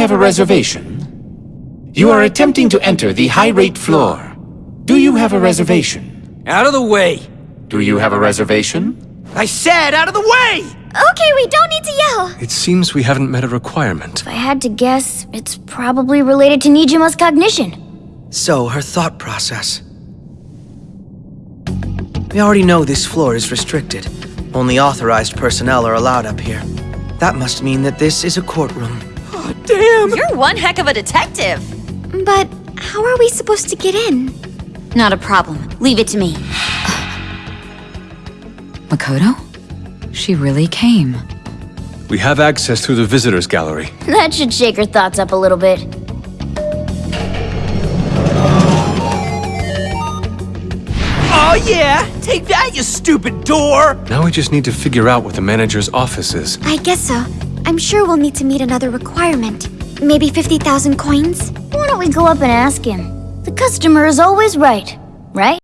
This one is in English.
Do you have a reservation? You are attempting to enter the high rate floor. Do you have a reservation? Out of the way! Do you have a reservation? I said out of the way! Okay, we don't need to yell. It seems we haven't met a requirement. If I had to guess, it's probably related to Niijima's cognition. So, her thought process. We already know this floor is restricted. Only authorized personnel are allowed up here. That must mean that this is a courtroom. Damn! You're one heck of a detective. But how are we supposed to get in? Not a problem. Leave it to me. Makoto? She really came. We have access through the visitors gallery. That should shake her thoughts up a little bit. Oh yeah! Take that, you stupid door! Now we just need to figure out what the manager's office is. I guess so. I'm sure we'll need to meet another requirement. Maybe 50,000 coins? Why don't we go up and ask him? The customer is always right, right?